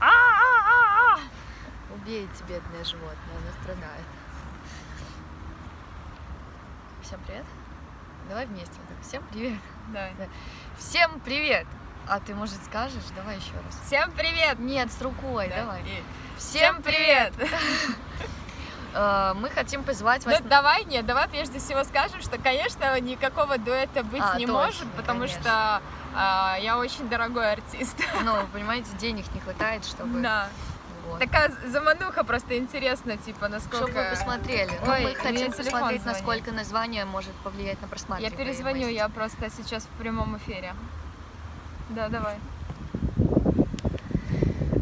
А-а-а-а! Убейте, бедное животное, оно страдает. Всем привет. Давай вместе. вот так. Всем привет. Давай. Всем привет. А ты, может, скажешь? Давай еще раз. Всем привет! Нет, с рукой, Да, давай. и- Всем привет. Э, Мы хотим позвать Ну вас... давай, нет, давай прежде всего скажем, что, конечно, никакого дуэта быть А, не точно, может, потому конечно. что а, я очень дорогой артист. Ну, вы понимаете, денег не хватает, чтобы... Да. Вот. Такая замануха просто интересно, типа, насколько... Чтобы вы посмотрели. Ну, Ой, мы хотим посмотреть, звонит. насколько название может повлиять на Я просматриваемость. перезвоню, я просто сейчас в прямом эфире. Да, давай.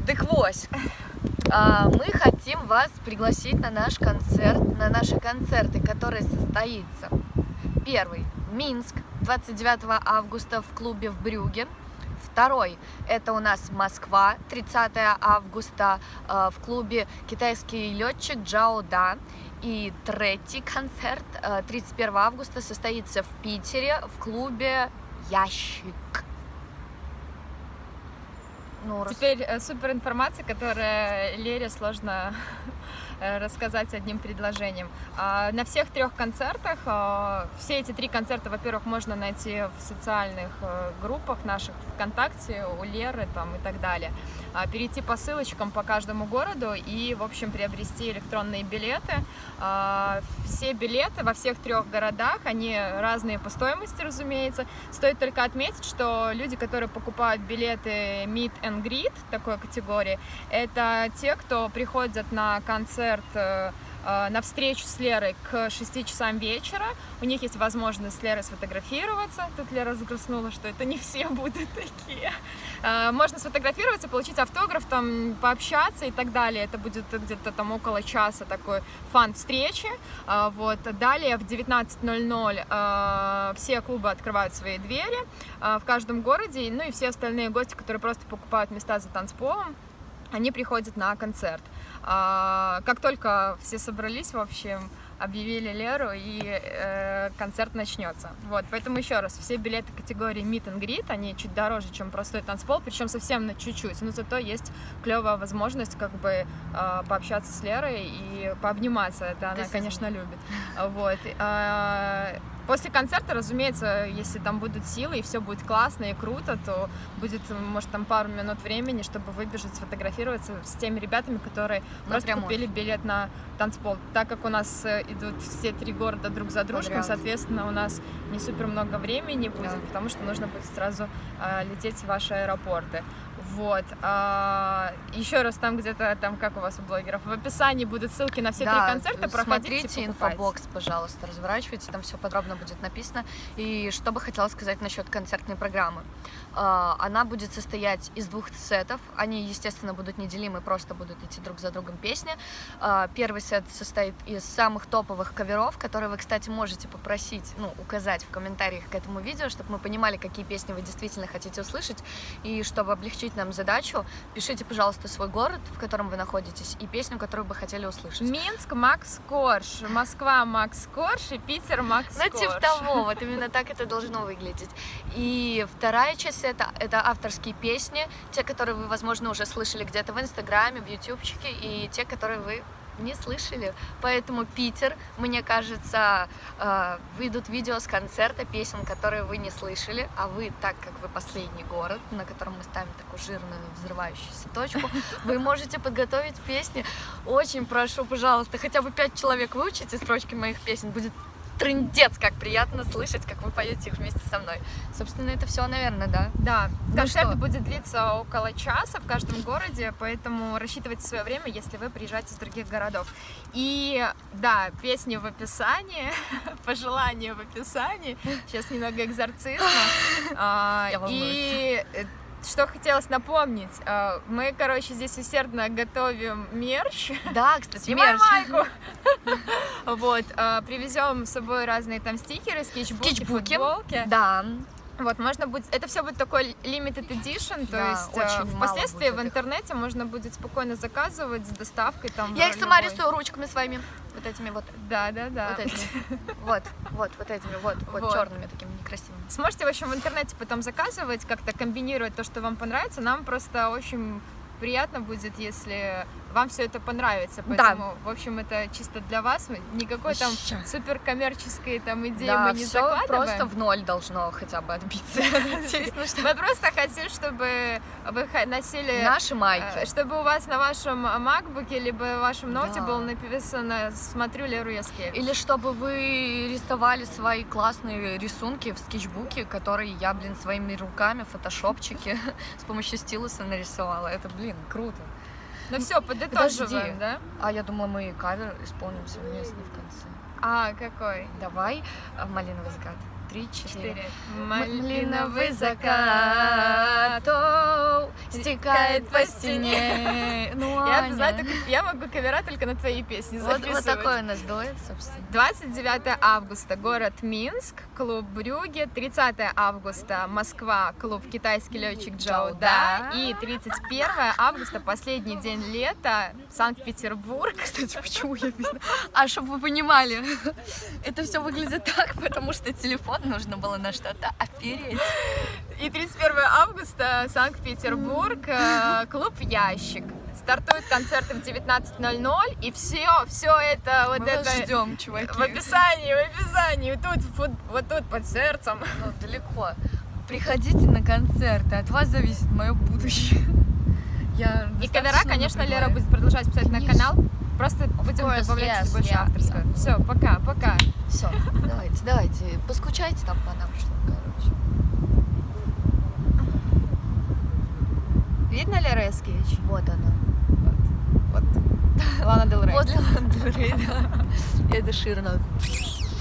Так вот, а, мы хотим вас пригласить на наш концерт, на наши концерты, который состоится. Первый – Минск, 29 августа в клубе в Брюге. Второй – это у нас Москва, 30 августа э, в клубе «Китайский летчик Джао Да». И третий концерт э, 31 августа состоится в Питере в клубе «Ящик». Ну, Теперь э, супер информация, которая Лере сложно э, рассказать одним предложением. А, На всех трех концертах, а, все эти три концерта, во-первых, можно найти в социальных э, группах наших ВКонтакте, у Леры там и так далее. А, Перейти по ссылочкам по каждому городу и, в общем, приобрести электронные билеты. Все билеты во всех трех городах, они разные по стоимости, разумеется. Стоит только отметить, что люди, которые покупают билеты Meet and Greet такой категории, это те, кто приходят на концерт э, на встречу с Лерой к 6 часам вечера. У них есть возможность с Лерой сфотографироваться. Тут Лера загрустнула, что это не все будут такие. Э, Можно сфотографироваться, получить автограф, там, пообщаться и так далее. Это будет где-то там около часа такой фан-встречи. А, Вот. Далее в 19.00 э, все клубы открывают свои двери э, в каждом городе, ну и все остальные гости, которые просто покупают места за танцполом, они приходят на концерт. А, Как только все собрались, в общем, объявили Леру, и э, концерт начнется. Вот, поэтому еще раз, все билеты категории Meet and Greet, они чуть дороже, чем простой танцпол, причем совсем на чуть-чуть, но зато есть клевая возможность как бы э, пообщаться с Лерой и пообниматься, это она, конечно, любит. Вот. После концерта, разумеется, если там будут силы и все будет классно и круто, то будет, может, там пару минут времени, чтобы выбежать, сфотографироваться с теми ребятами, которые просто прямой купили билет на танцпол. Так как у нас э, идут все три города друг за дружкой, соответственно, у нас не супер много времени будет, Да. потому что нужно будет сразу а, лететь в ваши аэропорты. Вот. А, еще раз там где-то, там как у вас у блогеров, в описании будут ссылки на все Да, три концерта, проходите, смотрите покупайте. инфобокс, пожалуйста, разворачивайте, там все подробно будет написано. И что бы хотела сказать насчет концертной программы. А, Она будет состоять из двух сетов. Они, естественно, будут неделимы, просто будут идти друг за другом песни. А, Первый сет состоит из самых топовых каверов, которые вы, кстати, можете попросить, ну, указать в комментариях к этому видео, чтобы мы понимали, какие песни вы действительно хотите услышать. И чтобы облегчить нам задачу, пишите, пожалуйста, свой город, в котором вы находитесь, и песню, которую бы хотели услышать. Минск, Макс Корж, Москва, Макс Корж и Питер, Макс Ну, Корж. типа того, вот именно так это должно выглядеть. И вторая часть это, это авторские песни, те, которые вы, возможно, уже слышали где-то в Инстаграме, в Ютубчике, и те, которые вы не слышали. Поэтому Питер, мне кажется, э, выйдут видео с концерта песен, которые вы не слышали, а вы, так как вы последний город, на котором мы ставим такую жирную взрывающуюся точку, вы можете подготовить песни. Очень прошу, пожалуйста, хотя бы пять человек выучите строчки моих песен, будет трындец, как приятно слышать, как вы поете их вместе со мной. Собственно, это все, наверное, да. Да, Ну концерт что? будет длиться около часа в каждом городе, поэтому рассчитывайте свое время, если вы приезжаете из других городов. И да, песни в описании, пожелания в описании. Сейчас немного экзорцизма. А. И э, что хотелось напомнить, а, мы, короче, здесь усердно готовим мерч. Да, кстати, мерч. майку. Вот, а, привезем с собой разные там стикеры, скетчбуки, Скетчбуки. футболки. Да, Вот, можно будет, это все будет такой limited edition, то Да, есть э, очень впоследствии в их. интернете можно будет спокойно заказывать с доставкой там. я их сама любой- рисую ручками своими. Вот этими вот. Да, да, да. Вот этими. Вот, вот, вот этими, вот, вот, Вот. черными такими. Сможете, в общем, в интернете потом заказывать, как-то комбинировать то, что вам понравится. Нам просто очень приятно будет, если вам все это понравится. Да. Поэтому, в общем, это чисто для вас. Никакой там Ща. супер коммерческой там идеи Да, мы не всё закладываем. просто в ноль должно хотя бы отбиться. Мы просто хотим, чтобы вы носили... Наши э, майки. Чтобы у вас на вашем макбуке либо вашем ноуте Да. было написано «Смотрю Леру Яскевич». Или чтобы вы рисовали свои классные рисунки в скетчбуке, которые я, блин, своими руками, в фотошопчике с помощью стилуса нарисовала. Это, блин, круто. Ну все, подытоживаем, Подожди. да? А я думала, мы кавер исполним совместно в конце. А, какой? Давай а, малиновый закат. Три, четыре. Малиновый закат стекает по стене. Ну, Я, знаю, только- я могу кавера только на твои песни вот, записывать. вот такой у нас дуэт, собственно. 29 августа город Минск, клуб Брюге. 30 августа Москва, клуб китайский летчик Джоуда. Джоуда. И 31 августа, последний день лета, Санкт-Петербург. Кстати, почему я без... А, чтобы вы понимали, это все выглядит так, потому что телефон нужно было на что-то опереть. И 31 августа Санкт-Петербург, э, клуб Ящик. Стартуют концерты в 19.00, и все, все это, вот Мы это ждем, чуваки. в описании, в описании, тут, вот тут под сердцем. Ну, далеко. Приходите на концерты, от вас зависит мое будущее. Я И кавера, конечно. Лера будет продолжать писать на канал. Просто будем course, добавлять yes, больше yeah, авторского. Все, пока, пока. Все, давайте, давайте, поскучайте там по нам, что, короче. Видно Лера Яскевич? Вот она. Вот. Лана Дел Рей. Возле Ландрей, да. Эда Ширна.